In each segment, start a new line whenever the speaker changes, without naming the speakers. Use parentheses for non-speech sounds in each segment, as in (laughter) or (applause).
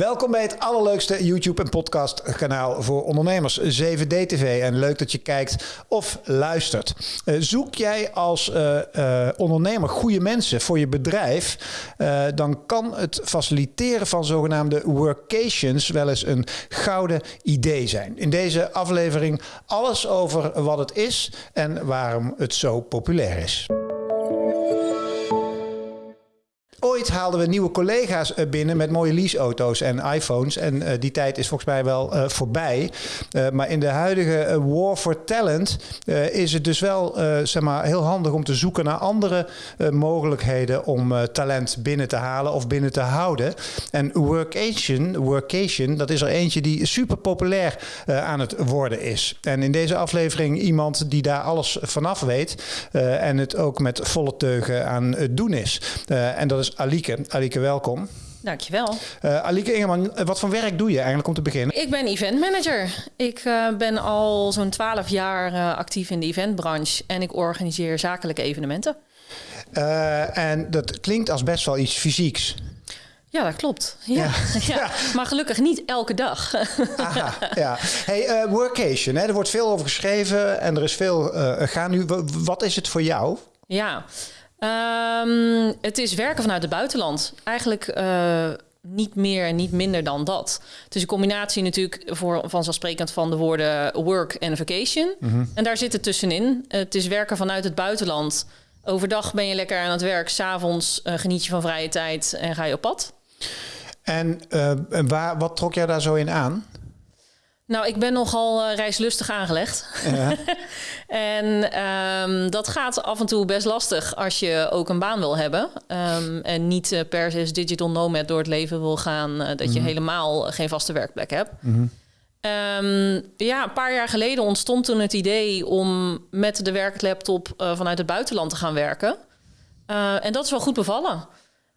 Welkom bij het allerleukste YouTube en podcast kanaal voor ondernemers, 7D-TV. En leuk dat je kijkt of luistert. Uh, zoek jij als uh, uh, ondernemer goede mensen voor je bedrijf, dan kan het faciliteren van zogenaamde workations wel eens een gouden idee zijn. In deze aflevering alles over wat het is en waarom het zo populair is. Ooit haalden we nieuwe collega's eh, binnen met mooie leaseauto's en iPhones. En uh, die tijd is volgens mij wel uh, voorbij. Maar in de huidige war for talent is het dus wel zeg maar heel handig om te zoeken naar andere mogelijkheden om talent binnen te halen of binnen te houden. En workation, workation, dat is er eentje die super populair aan het worden is. En in deze aflevering iemand die daar alles vanaf weet en het ook met volle teugen aan het doen is. en dat is Alieke. Alieke, welkom.
Dankjewel.
Uh, Alieke Ingeman, wat voor werk doe je eigenlijk om te beginnen?
Ik ben event manager. Ik uh, ben al zo'n 12 jaar uh, actief in de eventbranche en ik organiseer zakelijke evenementen.
en dat klinkt als best wel iets fysieks.
Ja, dat klopt. Ja. Ja. (laughs) ja. Maar gelukkig niet elke dag. (laughs)
Aha, ja. Hey, workation, hè? er wordt veel over geschreven en er is veel gaan nu. Wat is het voor jou?
Ja, Um, het is werken vanuit het buitenland. Eigenlijk uh, niet meer en niet minder dan dat. Het is een combinatie natuurlijk voor, vanzelfsprekend van de woorden work en vacation. Mm -hmm. En daar zit het tussenin. Het is werken vanuit het buitenland. Overdag ben je lekker aan het werk. S'avonds uh, geniet je van vrije tijd en ga je op pad.
En uh, waar, wat trok jij daar zo in aan?
Nou, ik ben nogal uh, reislustig aangelegd. Ja. (laughs) en um, dat gaat af en toe best lastig als je ook een baan wil hebben. Um, en niet uh, per se digital nomad door het leven wil gaan. Uh, dat mm -hmm. je mhm. helemaal geen vaste werkplek hebt. Mm -hmm. um, ja, een paar jaar geleden ontstond toen het idee om met de werklaptop vanuit het buitenland te gaan werken. en dat is wel goed bevallen.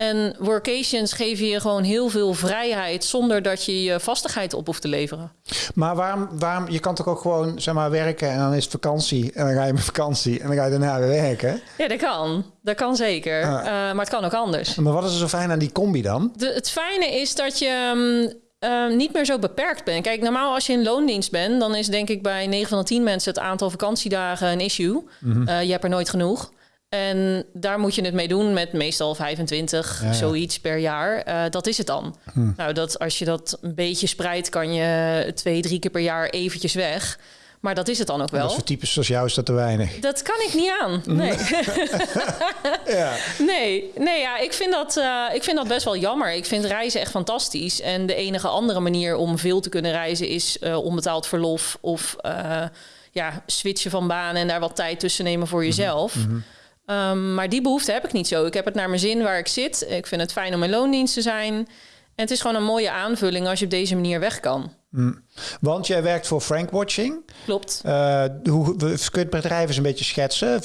En workations geven je gewoon heel veel vrijheid zonder dat je je vastigheid op hoeft te leveren.
Maar waarom, waarom je kan toch ook gewoon zeg maar, werken en dan is het vakantie en dan ga je met vakantie en dan ga je daarna weer werken?
Ja, dat kan. Dat kan zeker. Ah. Uh, maar het kan ook anders.
Maar wat is er zo fijn aan die combi dan?
De, het fijne is dat je um, niet meer zo beperkt bent. Kijk, normaal als je in loondienst bent, dan is denk ik bij 9 van de 10 mensen het aantal vakantiedagen een issue. Mm -hmm. uh, je hebt er nooit genoeg. En daar moet je het mee doen met meestal 25, ja, zoiets per jaar. Uh, dat is het dan. Hm. Nou, dat, als je dat een beetje spreidt, kan je twee, drie keer per jaar eventjes weg. Maar dat is het dan ook wel.
Dat voor types zoals jou is dat te weinig.
Dat kan ik niet aan. Nee. (laughs) ja. nee, nee ja, ik, vind dat, uh, ik vind dat best wel jammer. Ik vind reizen echt fantastisch. En de enige andere manier om veel te kunnen reizen is uh, onbetaald verlof of uh, ja, switchen van banen en daar wat tijd tussen nemen voor jezelf. Mm -hmm. Um, maar die behoefte heb ik niet zo. Ik heb het naar mijn zin waar ik zit. Ik vind het fijn om in loondienst te zijn. En het is gewoon een mooie aanvulling als je op deze manier weg kan.
Mm. Want jij werkt voor Frank Watching.
Klopt.
Uh, hoe, kun je het bedrijf eens een beetje schetsen?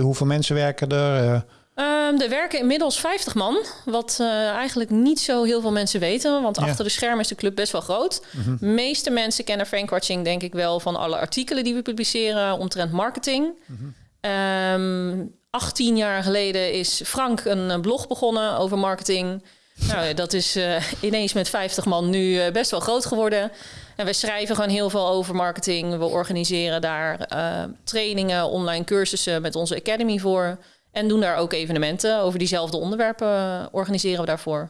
Hoeveel mensen werken er? Uh...
Um, er werken inmiddels 50 man, wat uh, eigenlijk niet zo heel veel mensen weten. Want ja. achter de schermen is de club best wel groot. Mm -hmm. De meeste mensen kennen Frank Watching denk ik wel van alle artikelen die we publiceren omtrent marketing. Mm -hmm. Um, 18 jaar geleden is Frank een blog begonnen over marketing. Nou, dat is uh, ineens met 50 man nu best wel groot geworden. En we schrijven gewoon heel veel over marketing. We organiseren daar trainingen, online cursussen met onze academy voor. En doen daar ook evenementen over diezelfde onderwerpen, organiseren we daarvoor.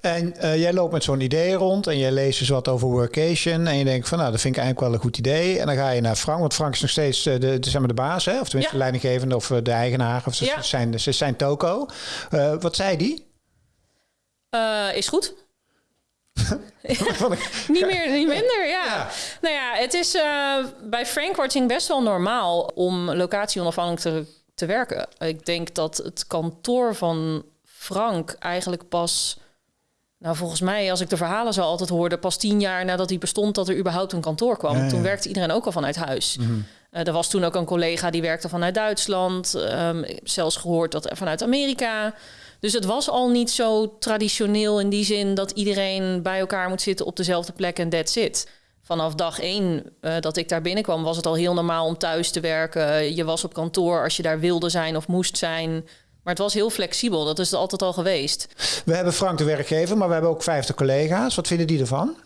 En uh, jij loopt met zo'n idee rond en jij leest dus wat over workation. En je denkt van nou, dat vind ik eigenlijk wel een goed idee. En dan ga je naar Frank, want Frank is nog steeds de, de, zeg maar de baas, hè? of tenminste ja. de leidinggevende of de eigenaar. Of ze, ja. zijn, ze zijn toko. Uh, wat zei die?
Uh, is goed. (laughs) (laughs) niet meer, niet minder, ja. ja. Nou ja, het is bij Frank Watching best wel normaal om locatie onafhankelijk te, te werken. Ik denk dat het kantoor van Frank eigenlijk pas nou, volgens mij, als ik de verhalen zo altijd hoorde, pas tien jaar nadat hij bestond, dat er überhaupt een kantoor kwam. Ja, ja. Toen werkte iedereen ook al vanuit huis. Mm -hmm. uh, er was toen ook een collega die werkte vanuit Duitsland. Um, zelfs gehoord dat vanuit Amerika. Dus het was al niet zo traditioneel in die zin dat iedereen bij elkaar moet zitten op dezelfde plek en that's it. Vanaf dag één uh, dat ik daar binnenkwam, was het al heel normaal om thuis te werken. Je was op kantoor als je daar wilde zijn of moest zijn. Maar het was heel flexibel. Dat is het altijd al geweest.
We hebben Frank de werkgever, maar we hebben ook 50 collega's. Wat vinden die ervan?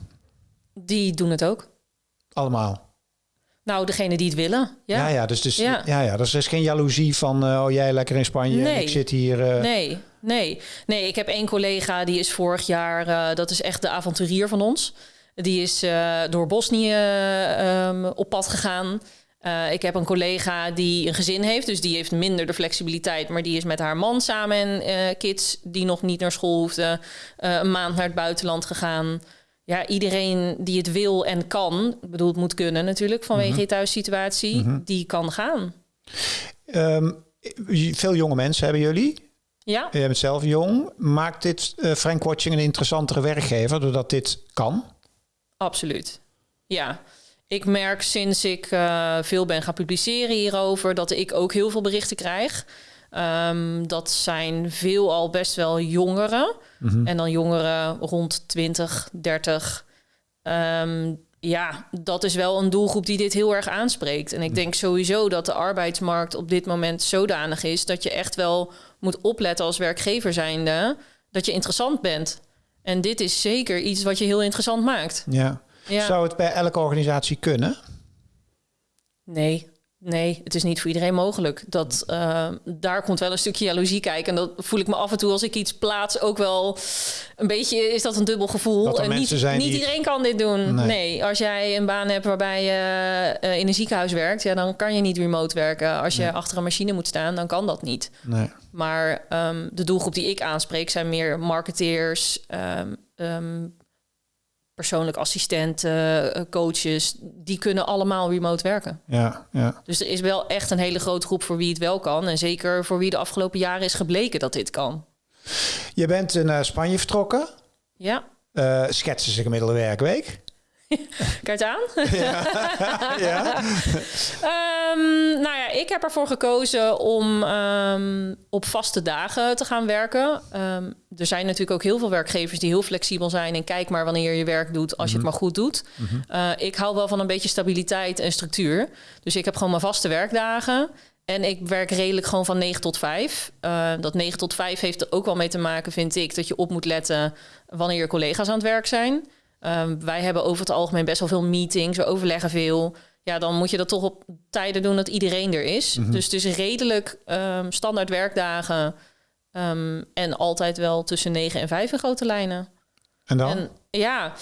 Die doen het ook.
Allemaal?
Nou, degene die het willen. Ja,
ja, ja dus, dus, ja. Ja, ja, dus er is geen jaloezie van, uh, oh jij lekker in Spanje nee. en ik zit hier. Uh...
Nee, nee. Nee, ik heb één collega die is vorig jaar, uh, dat is echt de avonturier van ons. Die is door Bosnië um, op pad gegaan. Uh, ik heb een collega die een gezin heeft, dus die heeft minder de flexibiliteit. Maar die is met haar man samen en uh, kids die nog niet naar school hoefden, een maand naar het buitenland gegaan. Ja, iedereen die het wil en kan, ik bedoel, het moet kunnen natuurlijk vanwege mm je thuissituatie, mm die kan gaan.
Um, veel jonge mensen hebben jullie.
Ja.
Je bent zelf jong. Maakt dit Frank Watching een interessantere werkgever doordat dit kan?
Absoluut. Ja. Ik merk sinds ik uh, veel ben gaan publiceren hierover dat ik ook heel veel berichten krijg. Um, dat zijn veelal best wel jongeren. Mm -hmm. En dan jongeren rond 20, 30. Um, ja, dat is wel een doelgroep die dit heel erg aanspreekt. En ik denk sowieso dat de arbeidsmarkt op dit moment zodanig is dat je echt wel moet opletten als werkgever zijnde dat je interessant bent. En dit is zeker iets wat je heel interessant maakt.
Ja. Ja. Zou het bij elke organisatie kunnen?
Nee, nee, het is niet voor iedereen mogelijk. Dat, uh, daar komt wel een stukje jaloezie kijken. En dat voel ik me af en toe als ik iets plaats ook wel een beetje is dat een dubbel gevoel. En niet, niet die... iedereen kan dit doen. Nee. als jij een baan hebt waarbij je uh, in een ziekenhuis werkt, ja, dan kan je niet remote werken. Als je nee. achter een machine moet staan, dan kan dat niet.
Nee.
Maar um, de doelgroep die ik aanspreek zijn meer marketeers. Um, um, persoonlijk assistenten, eh, coaches, die kunnen allemaal remote werken.
Ja, ja.
Dus er is wel echt een hele grote groep voor wie het wel kan. En zeker voor wie de afgelopen jaren is gebleken dat dit kan.
Je bent naar Spanje vertrokken.
Ja.
Uh, schetsen ze gemiddelde werkweek? (laughs)
Kijk aan. Ja. (laughs) ja. um, nou ja, ik heb ervoor gekozen om um, op vaste dagen te gaan werken. Um, er zijn natuurlijk ook heel veel werkgevers die heel flexibel zijn en kijk maar wanneer je werk doet als je het mhm. maar goed doet. -hmm. uh, ik hou wel van een beetje stabiliteit en structuur. Dus ik heb gewoon mijn vaste werkdagen. En ik werk redelijk gewoon van 9 tot 5. Uh, dat 9 tot 5 heeft er ook wel mee te maken, vind ik, dat je op moet letten wanneer je collega's aan het werk zijn. Um, wij hebben over het algemeen best wel veel meetings, we overleggen veel. Ja, dan moet je dat toch op tijden doen dat iedereen er is. Mm -hmm. Dus het is redelijk um, standaard werkdagen um, en altijd wel tussen 9 en 5 in grote lijnen.
En dan? En,
ja,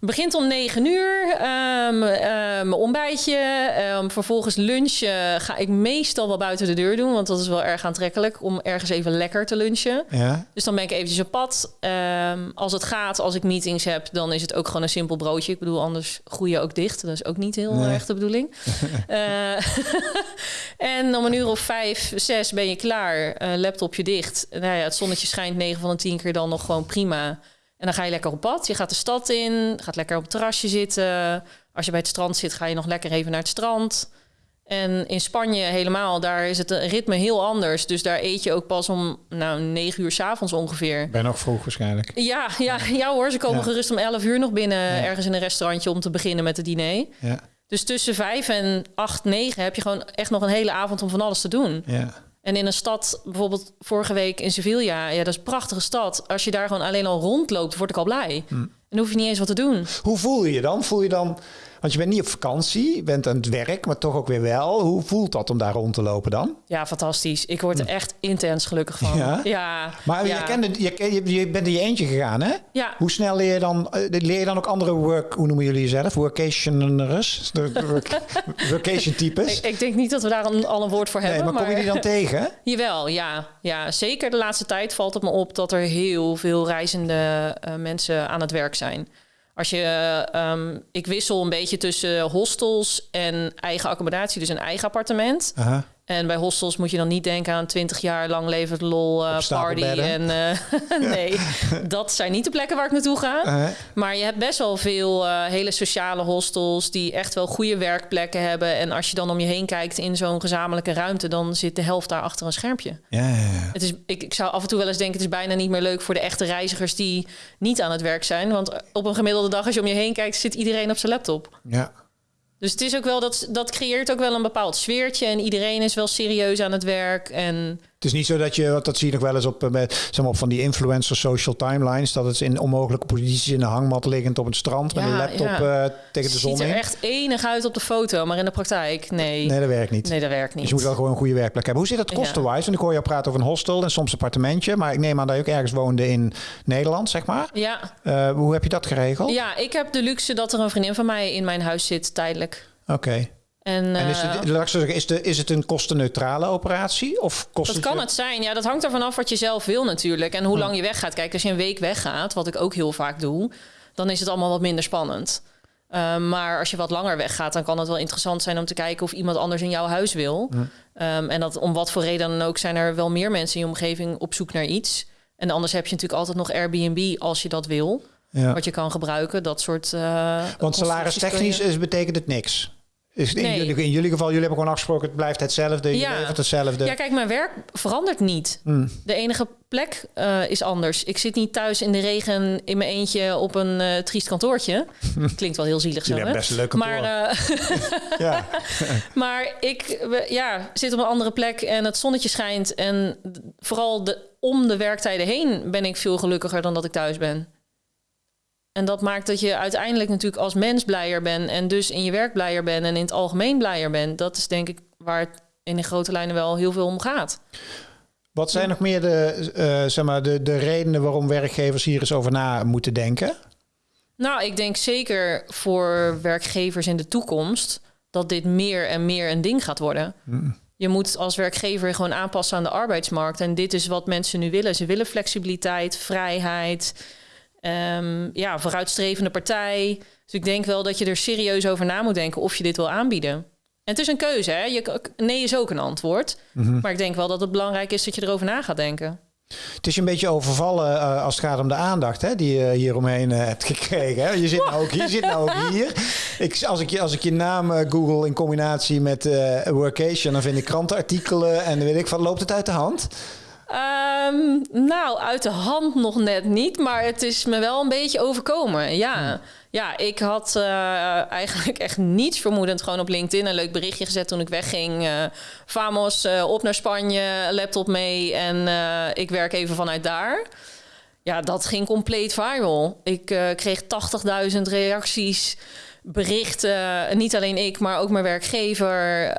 begint om 9 uur. Um, uh, mijn ontbijtje. Um, vervolgens lunchen ga ik meestal wel buiten de deur doen. Want dat is wel erg aantrekkelijk om ergens even lekker te lunchen.
Ja.
Dus dan ben ik eventjes op pad. Als het gaat, als ik meetings heb, dan is het ook gewoon een simpel broodje. Ik bedoel, anders groei je ook dicht. Dat is ook niet heel nee. erg de bedoeling. uh, (laughs) (laughs) en om een uur of vijf, zes ben je klaar. Uh, laptopje dicht. Nou ja, het zonnetje schijnt 9 van de 10 keer dan nog gewoon prima. En dan ga je lekker op pad. Je gaat de stad in, gaat lekker op het terrasje zitten. Als je bij het strand zit, ga je nog lekker even naar het strand. En in Spanje helemaal, daar is het ritme heel anders. Dus daar eet je ook pas om nou, 9 uur s'avonds ongeveer.
Ben nog vroeg waarschijnlijk.
Ja, ja, ja hoor, ze komen ja. gerust om 11 uur nog binnen ja. ergens in een restaurantje om te beginnen met het diner.
Ja.
Dus tussen 5 en 8, 9 heb je gewoon echt nog een hele avond om van alles te doen.
Ja.
En in een stad, bijvoorbeeld vorige week in Sevilla, ja, dat is een prachtige stad. Als je daar gewoon alleen al rondloopt, word ik al blij.
Hm.
En dan hoef je niet eens wat te doen.
Hoe voel je je dan? Voel je dan, want je bent niet op vakantie, je bent aan het werk, maar toch ook weer wel. Hoe voelt dat om daar rond te lopen dan?
Ja, fantastisch. Ik word er echt intens gelukkig van.
Ja?
ja
maar
ja.
Je, kende, je, je bent in je eentje gegaan, hè?
Ja.
Hoe snel leer je dan, leer je dan ook andere work, hoe noemen jullie jezelf? Workationers? (laughs) Workation types?
ik, ik, denk niet dat we daar een, al een woord voor
nee,
hebben.
Maar, maar kom je die dan tegen? (laughs)
Jawel, ja. ja. Zeker de laatste tijd valt het me op dat er heel veel reizende uh, mensen aan het werk zijn. Als je, um, ik wissel een beetje tussen hostels en eigen accommodatie, dus een eigen appartement. En bij hostels moet je dan niet denken aan 20 jaar lang levend lol uh, party. En uh, (laughs) nee, (laughs) dat zijn niet de plekken waar ik naartoe ga.
Uh-huh.
Maar je hebt best wel veel hele sociale hostels die echt wel goede werkplekken hebben. En als je dan om je heen kijkt in zo'n gezamenlijke ruimte, dan zit de helft daar achter een schermpje.
Ja, ja, ja.
Het is, ik, ik zou af en toe wel eens denken, het is bijna niet meer leuk voor de echte reizigers die niet aan het werk zijn. Want op een gemiddelde dag, als je om je heen kijkt, zit iedereen op zijn laptop.
Ja.
Dus het is ook wel dat dat creëert ook wel een bepaald sfeertje en iedereen is wel serieus aan het werk en
Het is niet zo dat je, want dat zie je nog wel eens op, met, zeg maar, op van die influencer social timelines, dat het in onmogelijke posities in een hangmat liggend op het strand met een laptop uh, tegen de zon
Het ziet er echt enig uit op de foto, maar in de praktijk, nee.
Nee, dat werkt niet.
Nee, dat werkt niet.
Dus je moet wel gewoon een goede werkplek hebben. Hoe zit dat kostenwise? Want ik hoor je praten over een hostel en soms een appartementje, maar ik neem aan dat je ook ergens woonde in Nederland, zeg maar.
Ja.
Uh, hoe heb je dat geregeld?
Ja, ik heb de luxe dat er een vriendin van mij in mijn huis zit, tijdelijk.
Oké. En, en, is, het, uh, zeggen, is, de, is het een kostenneutrale operatie? Of kost
dat kan het zijn. Ja, dat hangt ervan af wat je zelf wil natuurlijk. En hoe lang je weggaat. Kijk, als je een week weggaat, wat ik ook heel vaak doe... dan is het allemaal wat minder spannend. Uh, maar als je wat langer weggaat, dan kan het wel interessant zijn om te kijken of iemand anders in jouw huis wil. Um, en dat om wat voor reden dan ook zijn er wel meer mensen in je omgeving op zoek naar iets. En anders heb je natuurlijk altijd nog Airbnb als je dat wil. Ja. Wat je kan gebruiken, dat soort. Uh,
Want salaristechnisch je... betekent het niks. Is in, jullie, in, jullie, geval, jullie hebben gewoon afgesproken, het blijft hetzelfde, je ja. levert hetzelfde.
Ja, kijk, mijn werk verandert niet. Hmm. De enige plek uh, is anders. Ik zit niet thuis in de regen in mijn eentje op een uh, triest kantoortje. (laughs) Klinkt wel heel zielig zo,
hè? best een leuk kantoor.
Maar, (laughs) uh, (laughs) ik ja, zit op een andere plek en het zonnetje schijnt. En vooral de, om de werktijden heen ben ik veel gelukkiger dan dat ik thuis ben. En dat maakt dat je uiteindelijk natuurlijk als mens blijer bent en dus in je werk blijer bent en in het algemeen blijer bent. Dat is denk ik waar het in de grote lijnen wel heel veel om gaat.
Wat zijn nog meer de, uh, zeg maar de, de redenen waarom werkgevers hier eens over na moeten denken?
Nou, ik denk zeker voor werkgevers in de toekomst dat dit meer en meer een ding gaat worden. Mm. Je moet als werkgever gewoon aanpassen aan de arbeidsmarkt. En dit is wat mensen nu willen. Ze willen flexibiliteit, vrijheid. Um, ja, vooruitstrevende partij. Dus ik denk wel dat je er serieus over na moet denken of je dit wil aanbieden. En het is een keuze, hè? Je, nee is ook een antwoord. Mhm. Maar ik denk wel dat het belangrijk is dat je erover na gaat denken.
Het is een beetje overvallen uh, als het gaat om de aandacht hè, die je hier omheen uh, hebt gekregen. Hè? Je zit nou ook hier. Zit nou ook hier. (laughs) Ik, als, ik je, als ik je naam uh, google in combinatie met workation, dan vind ik krantenartikelen en weet ik van, loopt het uit de hand?
Um, nou, uit de hand nog net niet, maar het is me wel een beetje overkomen. Ja, hmm. ja ik had uh, eigenlijk echt niets vermoedend gewoon op LinkedIn een leuk berichtje gezet toen ik wegging. Uh, Famos, uh, op naar Spanje, laptop mee en ik werk even vanuit daar. Ja, dat ging compleet viral. Ik kreeg 80.000 reacties, berichten. Niet alleen ik, maar ook mijn werkgever.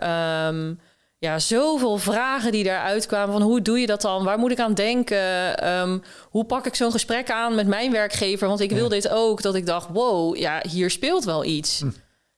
Um, ja, zoveel vragen die daaruit kwamen. Van hoe doe je dat dan? Waar moet ik aan denken? Ehm, hoe pak ik zo'n gesprek aan met mijn werkgever? Want ik wil dit ook. Dat ik dacht, wow, ja, hier speelt wel iets. Hm.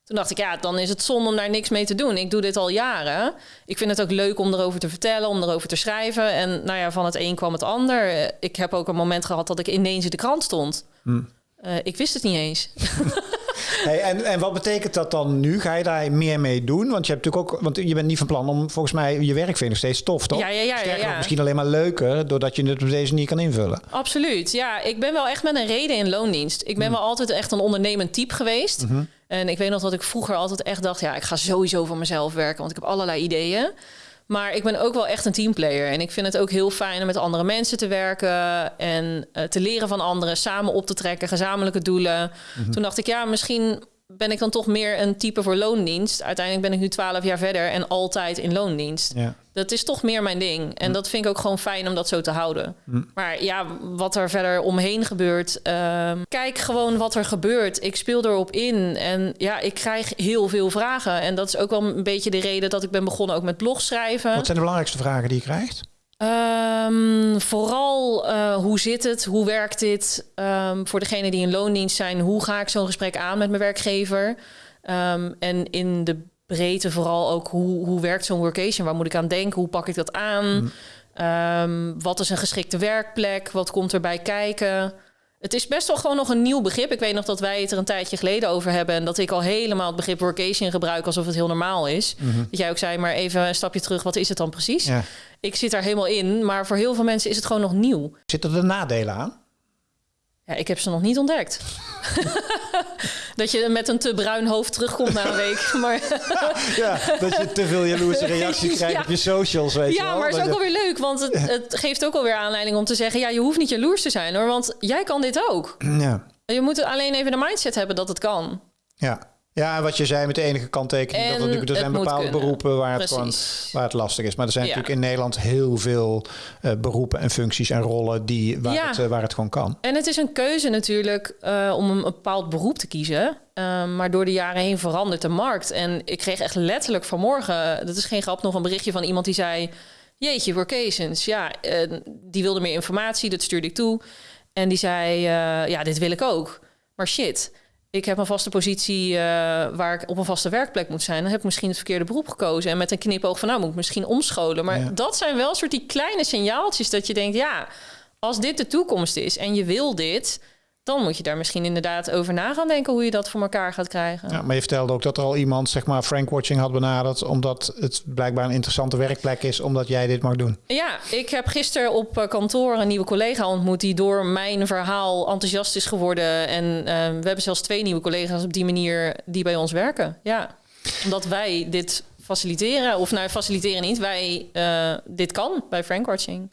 Toen dacht ik, ja, dan is het zonde om daar niks mee te doen. Ik doe dit al jaren. Ik vind het ook leuk om erover te vertellen, om erover te schrijven. En nou ja, van het een kwam het ander. Ik heb ook een moment gehad dat ik ineens in de krant stond. Hm. Uh, ik wist het niet eens. (laughs)
Hey, en, en wat betekent dat dan nu? Ga je daar meer mee doen? Want je hebt natuurlijk ook, want je bent niet van plan om volgens mij je werk vind nog steeds tof, toch?
Ja, ja, ja. ja, ja.
misschien alleen maar leuker, doordat je het op deze manier kan invullen.
Absoluut. Ja, ik ben wel echt met een reden in loondienst. Ik ben mm. wel altijd echt een ondernemend type geweest. Mhm. En ik weet nog dat ik vroeger altijd echt dacht, ja, ik ga sowieso voor mezelf werken, want ik heb allerlei ideeën. Maar ik ben ook wel echt een teamplayer. En ik vind het ook heel fijn om met andere mensen te werken. En uh, te leren van anderen. Samen op te trekken. Gezamenlijke doelen. Mhm. Toen dacht ik, ja, misschien ben ik dan toch meer een type voor loondienst. Uiteindelijk ben ik nu twaalf jaar verder en altijd in loondienst. Ja. Dat is toch meer mijn ding. En dat vind ik ook gewoon fijn om dat zo te houden. Maar ja, wat er verder omheen gebeurt. Ehm, kijk gewoon wat er gebeurt. Ik speel erop in. En ja, ik krijg heel veel vragen. En dat is ook wel een beetje de reden dat ik ben begonnen ook met blogschrijven.
Wat zijn de belangrijkste vragen die je krijgt?
Um, vooral uh, hoe zit het? Hoe werkt dit? Um, voor degenen die in loondienst zijn, hoe ga ik zo'n gesprek aan met mijn werkgever? Um, en in de breedte vooral ook hoe, hoe werkt zo'n workation? Waar moet ik aan denken? Hoe pak ik dat aan? Mm. wat is een geschikte werkplek? Wat komt erbij kijken? Het is best wel gewoon nog een nieuw begrip. Ik weet nog dat wij het er een tijdje geleden over hebben. En dat ik al helemaal het begrip workation gebruik alsof het heel normaal is. Mhm. Dat jij ook zei, maar even een stapje terug. Wat is het dan precies? Ja. Ik zit daar helemaal in. Maar voor heel veel mensen is het gewoon nog nieuw.
Zitten er nadelen aan?
Ja, ik heb ze nog niet ontdekt. (laughs) dat je met een te bruin hoofd terugkomt na een week. (laughs) Maar
ja, dat je te veel jaloerse reacties krijgt op je socials, weet
ja,
je wel.
maar het is ook alweer leuk, want het, het, geeft ook alweer aanleiding om te zeggen... ja, je hoeft niet jaloers te zijn, hoor, want jij kan dit ook. Ja. Je moet alleen even de mindset hebben dat het kan.
Ja. Ja, wat je zei met de enige kanttekening. dat er, natuurlijk, er zijn bepaalde beroepen waar het, gewoon, waar het lastig is. Maar er zijn natuurlijk in Nederland heel veel uh, beroepen en functies en rollen die, waar, ja. het, uh, waar het gewoon kan.
En het is een keuze natuurlijk uh, om een bepaald beroep te kiezen. maar door de jaren heen verandert de markt. En ik kreeg echt letterlijk vanmorgen, dat is geen grap, nog een berichtje van iemand die zei... Jeetje, workations, ja, die wilde meer informatie, dat stuurde ik toe. En die zei, ja, dit wil ik ook. Maar shit, ik heb een vaste positie uh, waar ik op een vaste werkplek moet zijn. Dan heb ik misschien het verkeerde beroep gekozen. En met een knipoog van nou moet ik misschien omscholen. Maar dat zijn wel soort die kleine signaaltjes dat je denkt, ja, als dit de toekomst is en je wil dit, dan moet je daar misschien inderdaad over na gaan denken hoe je dat voor elkaar gaat krijgen.
Ja, maar je vertelde ook dat er al iemand, zeg maar, Frank Watching had benaderd, omdat het blijkbaar een interessante werkplek is, omdat jij dit mag doen.
Ja, ik heb gisteren op eh, kantoor een nieuwe collega ontmoet die door mijn verhaal enthousiast is geworden. En uh, we hebben zelfs twee nieuwe collega's op die manier die bij ons werken. Ja, omdat wij dit faciliteren. Of nou, faciliteren niet. Wij, uh, dit kan bij Frankwatching.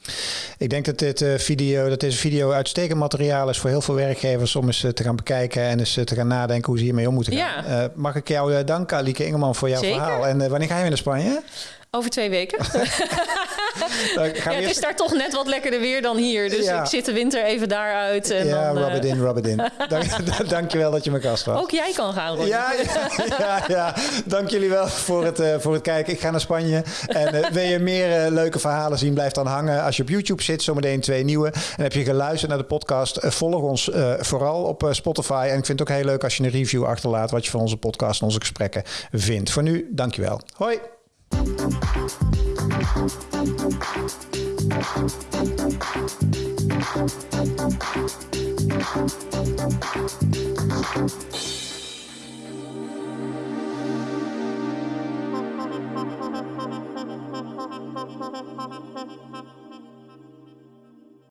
Ik denk dat dit uh, video, dat deze video uitstekend materiaal is voor heel veel werkgevers om eens uh, te gaan bekijken en eens te gaan nadenken hoe ze hiermee om moeten gaan. Ja. mag ik jou danken, Alieke Ingeman, voor jouw Zeker. verhaal. En wanneer ga je weer naar Spanje?
Over twee weken. (laughs) (laughs) ja, het is daar toch net wat lekkerder weer dan hier. Dus ik zit de winter even daaruit. En
ja,
dan,
rub it in, rub it in. (laughs) Dank, (laughs) dankjewel dat je mijn gast was.
Ook jij kan gaan,
Ron. Ja, ja, ja, ja, dank jullie wel voor het, uh, voor het kijken. Ik ga naar Spanje. En uh, wil je meer uh, leuke verhalen zien, blijf dan hangen. Als je op YouTube zit, zometeen twee nieuwe. En heb je geluisterd naar de podcast, volg ons vooral op Spotify. En ik vind het ook heel leuk als je een review achterlaat... wat je van onze podcast en onze gesprekken vindt. Voor nu, dankjewel. Hoi! Thank you.